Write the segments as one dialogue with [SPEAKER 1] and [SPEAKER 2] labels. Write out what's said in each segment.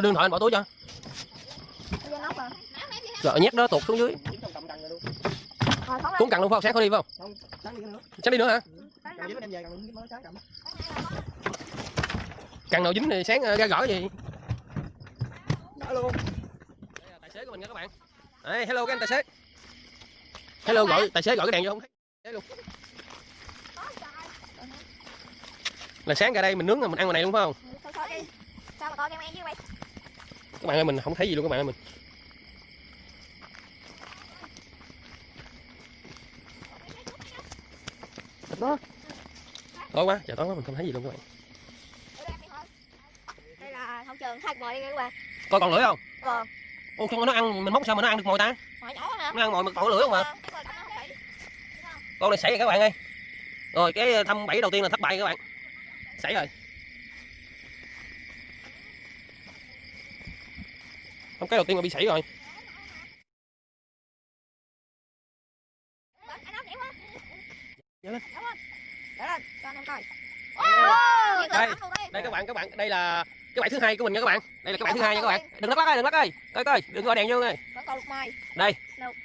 [SPEAKER 1] đưa điện thoại anh bỏ túi cho.
[SPEAKER 2] Bây rồi
[SPEAKER 1] nhét đó tụt xuống dưới.
[SPEAKER 2] Rồi
[SPEAKER 1] cuốn cần luôn phải không sáng khỏi đi phải không? Sáng đi nữa hả? Cần nào dính thì sáng ờ, ra gõ gì?
[SPEAKER 3] Luôn
[SPEAKER 1] tài xế của mình nha các bạn. Đây, hello các anh tài xế. Hello gọi tài xế gọi cái đèn vô không thấy. Luôn. Là sáng ra đây mình nướng rồi mình ăn ngoài này luôn phải không?
[SPEAKER 2] Thôi thôi đi Sao mà coi em em với mày
[SPEAKER 1] các bạn ơi mình không thấy gì luôn các bạn ơi mình
[SPEAKER 3] đó.
[SPEAKER 1] Tối quá trời tối quá mình không thấy gì luôn các bạn.
[SPEAKER 2] Đây là hậu trường thạch mồi đi các bạn.
[SPEAKER 1] Coi còn lưỡi không?
[SPEAKER 2] Còn
[SPEAKER 1] ô cho nó ăn mình móc sao mà nó ăn được mồi ta?
[SPEAKER 2] Mồi nhỏ nè
[SPEAKER 1] nó ăn mồi mà còn lưỡi không à?
[SPEAKER 2] Bị.
[SPEAKER 1] con này sảy rồi các bạn ơi. Rồi cái thăm bẫy đầu tiên là thất bại các bạn. Sảy rồi cái đầu tiên mà bị sảy rồi. Lên.
[SPEAKER 2] Lên cho anh em coi.
[SPEAKER 1] Đây.
[SPEAKER 2] Đây
[SPEAKER 1] đây các bạn các bạn đây là cái bẫy thứ hai của mình nha các bạn. Đây là cái bẫy thứ hai nha các bạn. đừng lắc lắc ơi đừng lắc ơi. Coi coi đừng gọi đèn vô này đây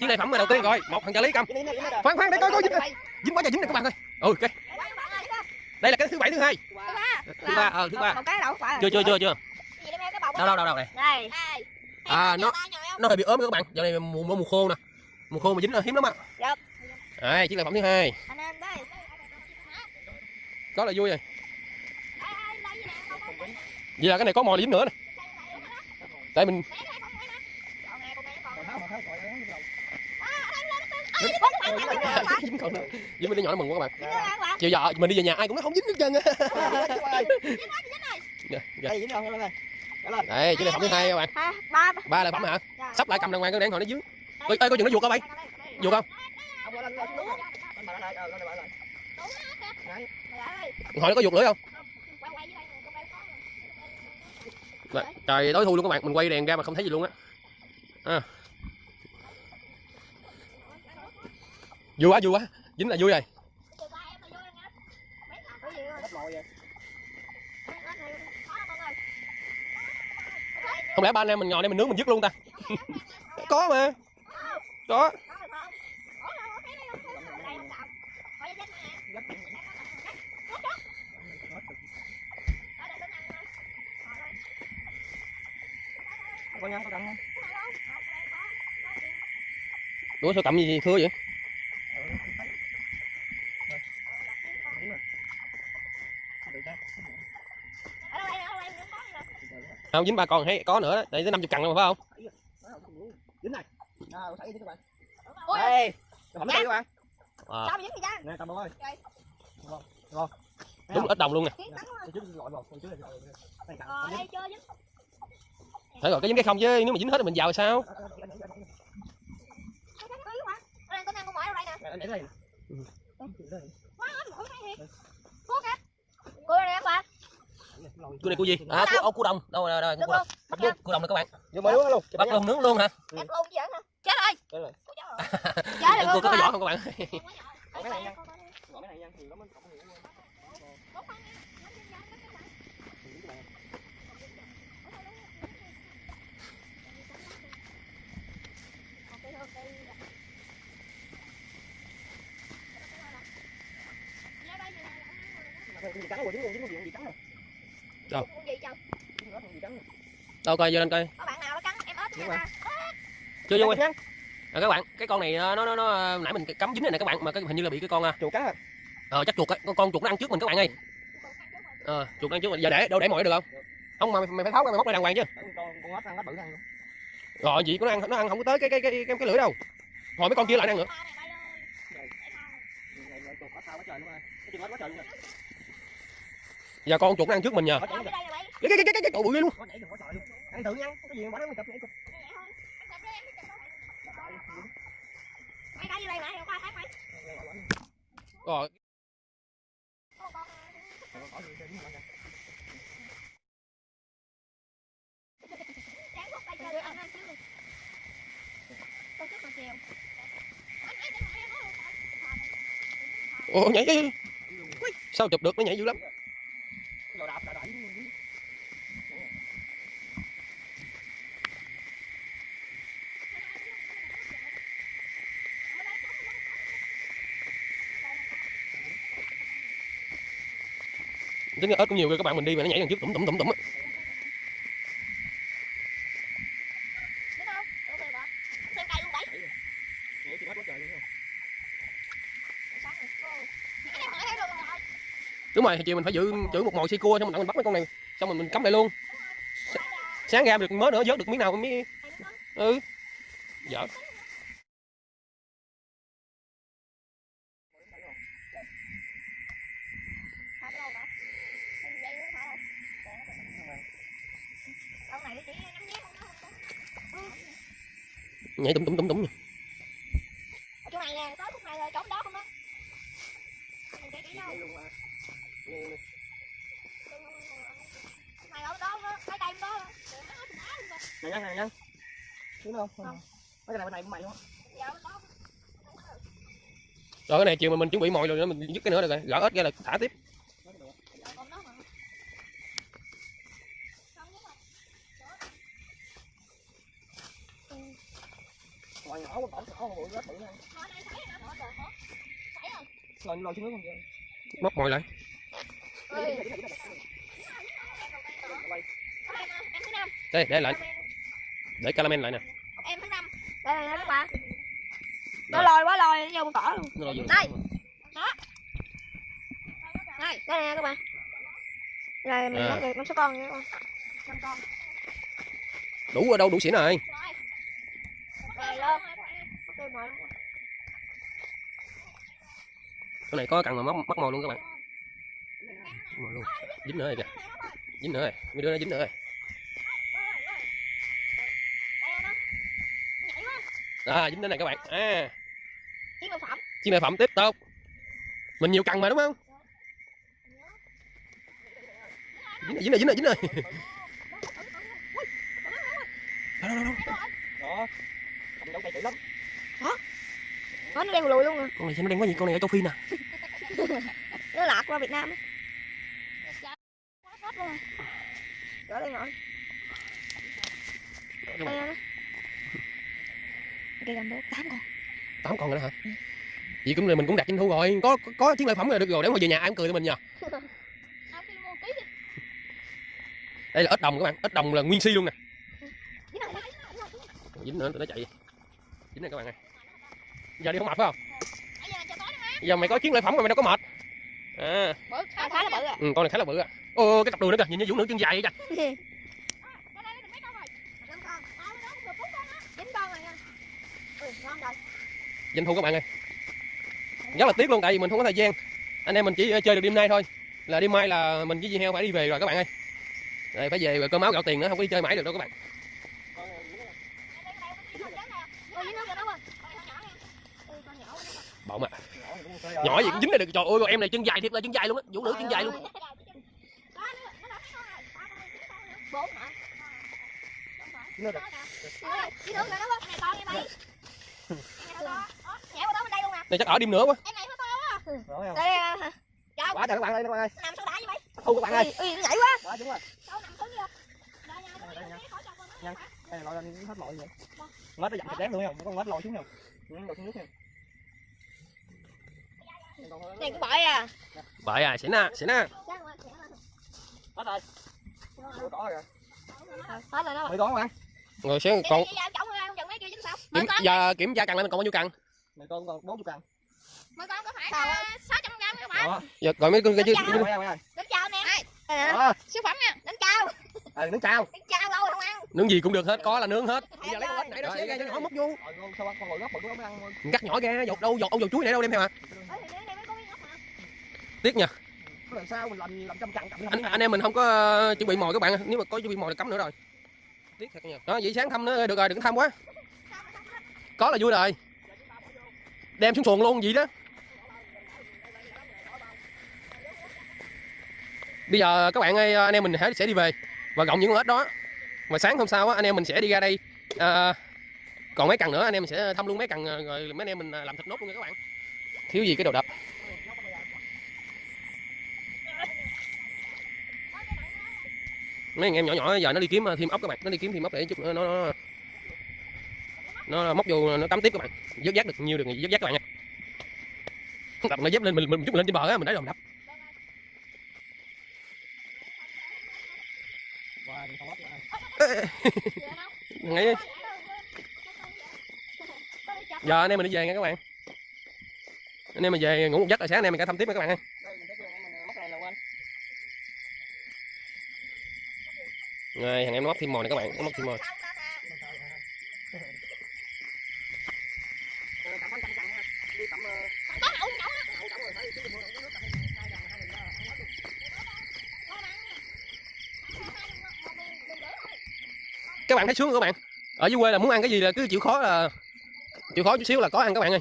[SPEAKER 1] chiếc này phẩm mà đầu tiên rồi. Một thằng trợ lý cầm. Khoan khoan để coi coi dính dính quá trời dính nè các bạn ơi. Ừ ok đây là cái thứ bảy thứ hai. Thứ ba. Ờ thứ ba.
[SPEAKER 2] Cái đâu phải
[SPEAKER 1] chưa chưa chưa chưa.
[SPEAKER 2] Cái
[SPEAKER 1] đâu đâu đâu đâu này
[SPEAKER 2] Đây
[SPEAKER 1] À, nó- nó hơi bị ốm các bạn. Giờ này mùa mùa, khô nè. Mùa khô mà dính là hiếm lắm á
[SPEAKER 2] Dạ.
[SPEAKER 1] đây chiếc sản phẩm thứ hai.
[SPEAKER 2] Anh em đây.
[SPEAKER 1] Đó là vui rồi. Vậy là cái này có mồi dính nữa nè. Tại mình dính còn nữa. dính mấy đứa nhỏ nó mừng quá các bạn. Chiều giờ mình đi về nhà ai cũng nói không dính hết trơn á.
[SPEAKER 3] Đây
[SPEAKER 1] chiếc này phẩm thứ hai các bạn.
[SPEAKER 2] Ha, ba
[SPEAKER 1] ba. Là phẩm hả?
[SPEAKER 2] Dạ.
[SPEAKER 1] sắp lại cầm đàng hoàng cái đèn hồi nó dưới. Ơi ơi có chừng nó vuột không bay? Vuột không?
[SPEAKER 3] Ờ
[SPEAKER 1] hồi nó có vuột lưỡi không? Đấy, trời tối thui luôn các bạn. Mình quay đèn ra mà không thấy gì luôn á. À. vui quá vui quá. Dính là vui rồi không lẽ ba anh em mình ngồi đây mình nướng mình dứt luôn ta? Có mà. Có
[SPEAKER 3] nha cầm
[SPEAKER 1] ủa sao cầm gì thưa vậy không dính ba con hay có nữa đó. Đây tới 50 cằn luôn phải không?
[SPEAKER 3] Dính này. À thấy dính các bạn.
[SPEAKER 2] Ôi.
[SPEAKER 3] đây phẩm thứ tư các bạn.
[SPEAKER 1] À,
[SPEAKER 2] Sao dính cha?
[SPEAKER 3] nè ơi
[SPEAKER 1] đúng ít đồng luôn nè.
[SPEAKER 2] Ờ,
[SPEAKER 1] phải rồi cái dính cái không chứ nếu mà dính hết thì mình vào sao?
[SPEAKER 2] Này. Cô đây nè. Các bạn.
[SPEAKER 1] Cua này cua gì? À cua ô cua đồng đâu đâu
[SPEAKER 2] Được
[SPEAKER 1] cua
[SPEAKER 2] luôn.
[SPEAKER 1] đồng cua, đồng nè các bạn.
[SPEAKER 3] Đúng luôn
[SPEAKER 1] bắt luôn nướng luôn hả?
[SPEAKER 2] Luôn chứ giỡn hả? Chết rồi.
[SPEAKER 3] Chết rồi.
[SPEAKER 2] Rồi. Rồi
[SPEAKER 1] cua có
[SPEAKER 2] các
[SPEAKER 1] cái vỏ
[SPEAKER 2] bạn.
[SPEAKER 1] không các bạn?
[SPEAKER 3] Cái này nha. Cái này nha thì nó mới cộng hiệu gì trắng rồi dính luôn dính luôn gì trắng rồi
[SPEAKER 2] Con gì trời?
[SPEAKER 3] gì trắng rồi
[SPEAKER 1] đâu coi vô lên coi
[SPEAKER 2] Có bạn nào nó cắn em ta?
[SPEAKER 1] chưa vô quay à, các bạn cái con này nó nó nó nãy mình cắm dính này nè các bạn mà cái hình như là bị cái con à,
[SPEAKER 3] chuột cá
[SPEAKER 1] ờ chắc chuột á con, con chuột nó ăn trước mình các bạn ơi ờ chuột nó ăn trước mình giờ để đâu để mọi được không không mà mày, mày phải tháo ra mày móc ra đàng hoàng chứ
[SPEAKER 3] con con ếch ăn nó bự ăn
[SPEAKER 1] rồi gì nó ăn nó ăn không có tới cái cái cái cái, cái lưỡi đâu hồi mấy con kia lại ăn nữa
[SPEAKER 3] chuột quá sao quá trời luôn ơi cái chuột quá trời luôn
[SPEAKER 1] giờ con chuột nó ăn trước mình nhờ
[SPEAKER 2] mày.
[SPEAKER 1] cái cái cái cái cậu bự luôn
[SPEAKER 3] ăn thử nha cái gì bỏ nó chụp nhảy chụp
[SPEAKER 2] mày đã như đây mày qua thấy mày
[SPEAKER 1] rồi
[SPEAKER 2] chứ
[SPEAKER 1] ồ nhảy nhảy. sao chụp được nó nhảy dữ lắm.
[SPEAKER 3] Rồi đạp
[SPEAKER 1] tính ra cũng nhiều kìa các bạn mình đi mà nó nhảy đằng trước tủm tủm tủm tủm á.
[SPEAKER 2] đúng
[SPEAKER 3] rồi thì
[SPEAKER 2] rồi
[SPEAKER 1] chiều mình phải giữ giữ một mồi xi cua xong mình, mình bắt mấy con này xong mình mình cắm lại luôn sáng ra được mớ nữa vớt được miếng nào miếng ừ dở
[SPEAKER 2] dạ đâu đó Em dây nữa thả đâu đâu này nó chỉ nhắm nhé không đó
[SPEAKER 1] nhảy tủm tủm tủm
[SPEAKER 2] ở chỗ này nè tới khúc này rồi chỗ đó không đó mình chỉ chỉ đâu? Mày ở đó đó cái đây đó.
[SPEAKER 3] Này nhân này nhân đúng không. Không cái này bên này của mày đúng không
[SPEAKER 1] rồi cái này chiều mà mình chuẩn bị mồi rồi nữa mình dứt cái nữa được rồi gỡ ếch ra là thả tiếp
[SPEAKER 2] giờ còn đó mà không nhưng mà
[SPEAKER 3] ngoài nhỏ của tổng nhỏ bự
[SPEAKER 2] đây thấy nó bỏ rồi hả thấy rồi
[SPEAKER 3] lòi lòi xuống nước không vậy
[SPEAKER 1] móc mồi lại đây để lại. Để caramel lại nè.
[SPEAKER 2] Em thứ năm. Đây này các bạn. Nó lòi quá lòi nó vô bụi cỏ luôn.
[SPEAKER 1] Nó là vừa-
[SPEAKER 2] Đây. đây đây nè các bạn. Rồi mình
[SPEAKER 1] À.
[SPEAKER 2] bắt được năm số con nha các bạn. Năm con.
[SPEAKER 1] Đủ ở đâu đủ xỉn rồi
[SPEAKER 2] rồi lên ok mời
[SPEAKER 1] cái này có cần mà móc móc mồi luôn các bạn. Mồi luôn. Dính nữa rồi kìa. Dính nữa rồi. Mấy đứa nó dính nữa rồi. À dính nữa này các bạn. À.
[SPEAKER 2] Chiếc lợi phẩm
[SPEAKER 1] phẩm tiếp tục. Mình nhiều cần mà, đúng không? Dính rồi dính rồi dính rồi dính rồi. Đâu đâu đâu
[SPEAKER 3] đó cầm đấu chạy chữ lắm
[SPEAKER 2] nó nó đen lùi luôn rồi
[SPEAKER 1] con này sao nó đen quá gì con này ở châu phi nè.
[SPEAKER 2] Nó lạc qua Việt Nam á. Quá hết luôn rồi đây rồi đây nó cây gầm đốt tám con.
[SPEAKER 1] Tám con rồi đó hả? Vậy cũng là mình cũng đặt doanh thu rồi. Có có, có chiến lợi phẩm rồi được rồi. Để mà về nhà ai cũng cười tụi mình nhờ đây là ếch đồng các bạn. Ếch đồng là nguyên si luôn nè. Dính nữa nó chạy. Dính này các bạn ơi giờ đi không mệt phải không? Giờ mày có chiến lợi phẩm mà mày đâu có mệt. À.
[SPEAKER 2] À, khá là bự à
[SPEAKER 1] ừ, con này khá là bự à ô cái cặp đùi nữa kìa nhìn như vũ nữ chân dài vậy kìa.
[SPEAKER 2] Chín con rồi. Nha. Ừ,
[SPEAKER 1] thu các bạn ơi. Rất là tiếc luôn tại vì mình không có thời gian. Anh em mình chỉ ờ, chơi được đêm nay thôi. Là đêm mai là mình với dì heo phải đi về rồi các bạn ơi. Rồi phải về rồi cơm áo gạo tiền nữa không có đi chơi mãi được đâu các bạn
[SPEAKER 2] Ôi, dưới nước rồi đó quên. Ôi, con nhỏ quá.
[SPEAKER 3] mà
[SPEAKER 1] nhỏ gì cũng dính đây được trời ơi em này chân dài thiệt là chân dài luôn á vũ nữ chân dài luôn
[SPEAKER 2] này đây
[SPEAKER 1] chắc ở đêm nữa quá
[SPEAKER 2] quá. Đây
[SPEAKER 3] quá trời các bạn ơi các bạn ơi
[SPEAKER 2] Nằm sao đã vậy mày?
[SPEAKER 3] thu các bạn ơi
[SPEAKER 2] ừ, nhảy quá.
[SPEAKER 3] quá đúng rồi
[SPEAKER 2] Sao nằm xuống? Đây đây
[SPEAKER 3] là lên hết lội vậy ngết nó dặn thịt đén luôn không con ngết lội xuống không ừ, lội xuống nước nha
[SPEAKER 2] này cũng bội à.
[SPEAKER 1] vậy à xỉn à xỉn à
[SPEAKER 2] rồi,
[SPEAKER 3] hết rồi rồi
[SPEAKER 2] Hết rồi đó.
[SPEAKER 3] mày không bạn
[SPEAKER 1] rồi
[SPEAKER 2] chứ sao?
[SPEAKER 1] kiểm, giờ kiểm tra cần lại mình còn bao nhiêu cần
[SPEAKER 3] mày con còn bốn chục cần
[SPEAKER 2] Mấy con có phải là 600 gram các bạn?
[SPEAKER 3] đó.
[SPEAKER 1] Giờ gọi mấy con kia chứ
[SPEAKER 2] Đến chào nè. Đây nè.
[SPEAKER 3] đó.
[SPEAKER 2] Siêu phẩm nha. Đến chào.
[SPEAKER 3] ờ nước chao
[SPEAKER 2] Đến chào đâu không ăn.
[SPEAKER 1] nướng gì cũng được hết có là nướng hết. Bây giờ lấy con. ếch nãy đó
[SPEAKER 3] Rồi,
[SPEAKER 1] xé ra cho nhỏ móc vô.
[SPEAKER 3] Rồi ngon sao con ngồi gấp bự quá mới ăn thôi
[SPEAKER 1] cắt nhỏ ra dột đâu dột ông dột chuối này đâu đem theo à
[SPEAKER 2] Ôi, thì đây- đây mấy con cái nhóc mà.
[SPEAKER 1] Tiếc nha.
[SPEAKER 3] Lần sau mình làm làm trăm chậm
[SPEAKER 1] anh, anh em mình không có ờ, chuẩn bị mồi các bạn nếu mà có chuẩn bị mồi là cấm nữa rồi. Tiếc thật nhiều đó vậy sáng thăm nữa được rồi đừng thăm quá. Có là vui rồi. Đem xuống xuồng luôn vậy đó. Bây giờ các bạn ơi anh em mình sẽ đi về và gọng những con ếch đó. Và sáng hôm sau anh em mình sẽ đi ra đây à, còn mấy cần nữa anh em mình sẽ thăm luôn mấy cần ờ, rồi mấy anh em mình làm thịt nốt luôn nha các bạn. Thiếu gì cái đồ đập mấy anh em nhỏ nhỏ giờ nó đi kiếm ờ, thêm ốc các bạn. Nó đi kiếm thêm ốc để chút nữa nó nó, nó móc vô nó cắm tiếp các bạn. Dớt giác được nhiều được dớt giác các bạn nha. Đập nó dép lên mình mình chút lên trên bờ á mình lấy rồi mình đập.
[SPEAKER 3] Wow,
[SPEAKER 1] ngay giờ anh em mình đi về nha các bạn. Anh em mình về ngủ một giấc rồi sáng anh em mình cả thăm tiếp nha các bạn ơi
[SPEAKER 3] Đây, mình thấy chưa, mình móc này là quên
[SPEAKER 1] rồi, thằng em nó móc thêm mồi này các bạn nó móc thêm mồi các bạn thấy sướng không các bạn? Ở dưới quê là muốn ăn cái gì là cứ chịu khó là chịu khó chút xíu là có ăn các bạn ơi.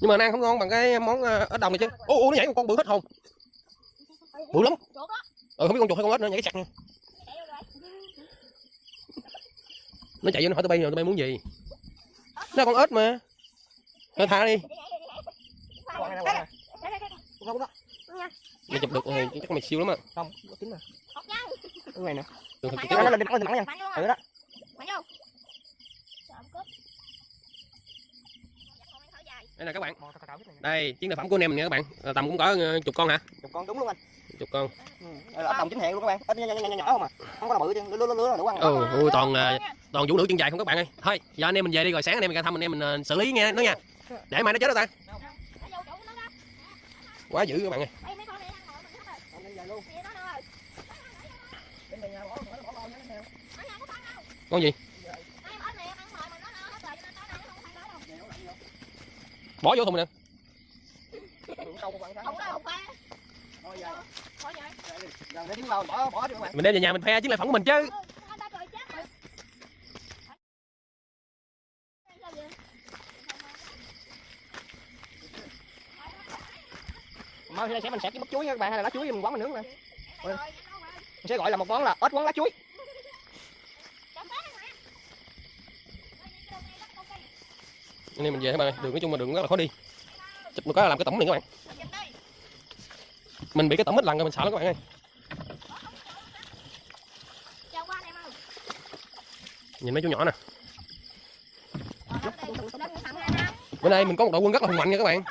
[SPEAKER 1] Nhưng mà nó ăn không ngon bằng cái món ờ, ếch đồng này chứ. Ô ô nó nhảy một con bự hết hồn bự lắm. Ừ không biết con chuột hay con ếch nữa nhảy sặc nha. Nó chạy vô nó hỏi tụi bay rồi tụi bay muốn gì? Nó là con ếch mà. Thôi thả đi.
[SPEAKER 3] Là
[SPEAKER 1] mày chụp được rồi chắc mày siêu lắm á.
[SPEAKER 3] Không.
[SPEAKER 2] Hột nhau
[SPEAKER 3] Cái này nè.
[SPEAKER 1] Đừng
[SPEAKER 2] Mày
[SPEAKER 1] thử
[SPEAKER 3] Nó lên, lên, lên, lên, lên,
[SPEAKER 2] Mạnh vô.
[SPEAKER 3] Ừ
[SPEAKER 2] à
[SPEAKER 3] đó.
[SPEAKER 2] Mạnh vô Trộm cướp
[SPEAKER 1] đây là các bạn. Đây chiến lợi phẩm của anh em mình nha các bạn. Ờ, tầm cũng có ờ, chục con hả?
[SPEAKER 3] Chục con đúng luôn anh.
[SPEAKER 1] chục con.
[SPEAKER 3] Ừ, đây là đồng chính hẹn luôn các bạn. Ít nhỏ, nhỏ, nhỏ, nhỏ không à. Không có nào bự chứ, lứa lứa lứa là đủ ăn.
[SPEAKER 1] ừ, ừ toàn ờ, toàn vũ nữ chân dài không các bạn ơi. Thôi giờ anh em mình về đi rồi sáng anh em mình ra thăm anh em mình ờ, xử lý nghe nó nha. Để mai nó chết đó ta. Quá dữ các bạn ơi.
[SPEAKER 2] Con này
[SPEAKER 3] bỏ
[SPEAKER 1] vô thùng nè mình đem về nhà mình phe chứ lại phẩm của mình chứ
[SPEAKER 2] Ừ.
[SPEAKER 3] Mai nay sẽ mình sẽ cái bắp chuối các bạn, hay là lá chuối mình quấn mình nướng
[SPEAKER 2] nè
[SPEAKER 3] Mình sẽ gọi là một món là ớt quấn lá chuối.
[SPEAKER 2] chấm bát rồi. Rồi, cái đồ này bắt con cây
[SPEAKER 1] anh em mình về các bạn ơi? Đường nói chung mà đường rất là khó đi. Chụp một cái là làm cái tổng liền các bạn. Mình bị cái tổng ít lần rồi, mình sợ lắm các bạn ơi. Nhìn mấy chú nhỏ nè. Bữa nay mình có một đội quân rất là hùng mạnh nha các bạn.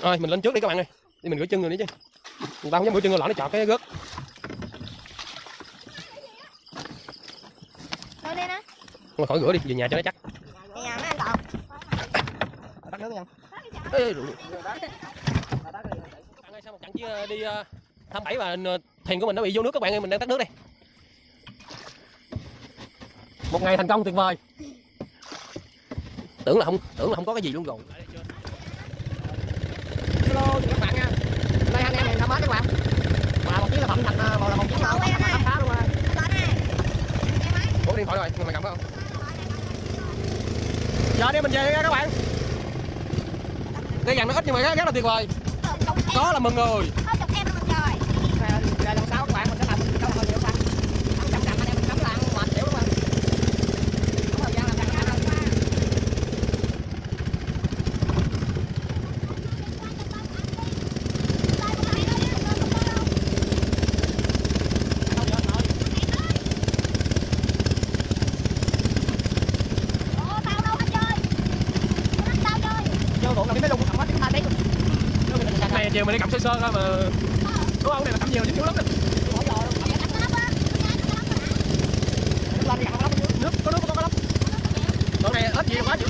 [SPEAKER 1] Rồi, mình lên trước đi các bạn ơi. Đi mình rửa chân rồi đi chứ. Người ta không dám rửa chân rồi lỡ nó chọt cái gớt
[SPEAKER 2] Lên đi nè
[SPEAKER 1] thôi khỏi rửa đi về nhà cho nó chắc
[SPEAKER 2] giờ nó ăn còn.
[SPEAKER 3] Tắt nước nha.
[SPEAKER 1] Ê, ơi sau một trận chia đi ờ, thăm bảy và ờ, thuyền của mình nó bị vô nước các bạn ơi mình đang tắt nước đây một ngày thành công tuyệt vời tưởng là không tưởng là không có cái gì luôn rồi
[SPEAKER 3] Hello các bạn nha. Đây anh em mình thăm hết các bạn. Và một chiếc là phẩm thành ờ, một là một chiếc
[SPEAKER 2] ơi.
[SPEAKER 3] khá luôn rồi.
[SPEAKER 1] Ủa điện thoại rồi, mày cầm phải không? Giờ đi mình về nha các bạn. Cái dàn nó ít nhưng mà rất, rất là tuyệt vời.
[SPEAKER 2] Em.
[SPEAKER 1] Có là mừng rồi
[SPEAKER 2] Thôi chụp em là mình rồi.
[SPEAKER 3] Rồi, rồi lần sau các bạn mình sẽ làm câu hỏi nhiều bạn. Ăn chậm chậm anh em mình cắm lặng mệt xỉu đúng không? Có thời gian làm chậm chậm đâu. Không được rồi.
[SPEAKER 2] Ủa, tao đâu hết chơi. Nó tao chơi.
[SPEAKER 3] Vô ruộng là biết mấy lùng cầm hết chúng ta thấy. Vô mình
[SPEAKER 1] Cái này chiều mình đi cầm sơ thôi mà Đúng không? Này là cầm nhiều chứ nhiều lắm đó.
[SPEAKER 3] Nước
[SPEAKER 1] có nước có có lắm Đoạn này ít gì quá chứ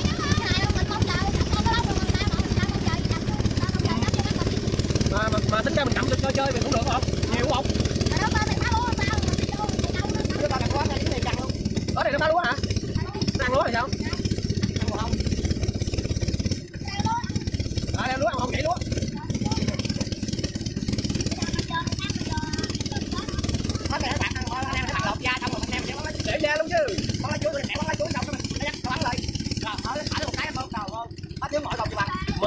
[SPEAKER 1] mà, mà, mà tính ra mình cầm cho chơi chơi mình cũng được không? Nhiều không?
[SPEAKER 3] Nước quá này luôn.
[SPEAKER 1] Ở đây nó ba lúa hả? Nó lúa thì sao?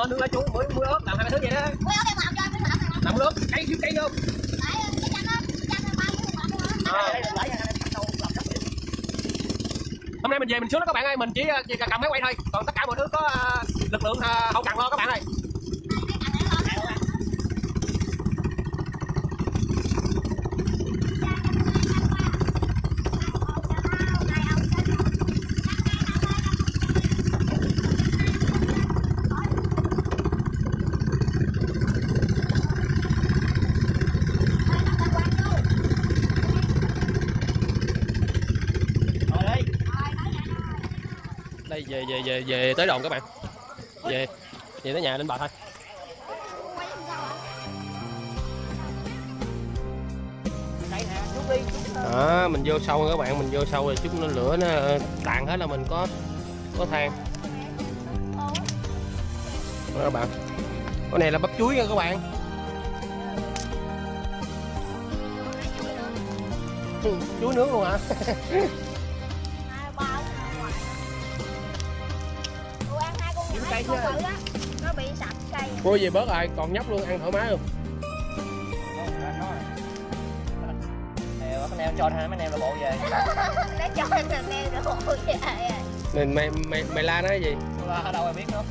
[SPEAKER 1] Nướng lá chuối muối muối ớt làm hai thứ vậy đó.
[SPEAKER 2] Cho màu này.
[SPEAKER 1] làm nước cây thiếu cây
[SPEAKER 3] liền.
[SPEAKER 1] hôm nay mình về mình xuống đó các bạn ơi mình chỉ, chỉ cầm máy quay thôi. Còn tất cả mọi thứ có ờ, lực lượng ờ, hậu cần lo các bạn ơi
[SPEAKER 3] Rồi đi
[SPEAKER 1] đây về về về về tới đồn các bạn. Về về tới nhà lên bà thôi. Đó, mình vô sâu các bạn, mình vô sâu rồi chút nó lửa nó ờ, tàn hết là mình có có than. Đó các bạn. Cái này là bắp chuối nha các bạn. Chuối nướng luôn hả?
[SPEAKER 3] cây
[SPEAKER 2] á, nó bị sạch cây.
[SPEAKER 1] cô về bớt rồi còn nhóc luôn ăn thoải mái luôn
[SPEAKER 3] Nè, mấy em cho hai mấy em là bộ về.
[SPEAKER 2] Nó cho anh thằng em rồi bộ về.
[SPEAKER 1] nên mày mày mày la nó cái gì
[SPEAKER 3] Đâu ai biết nữa.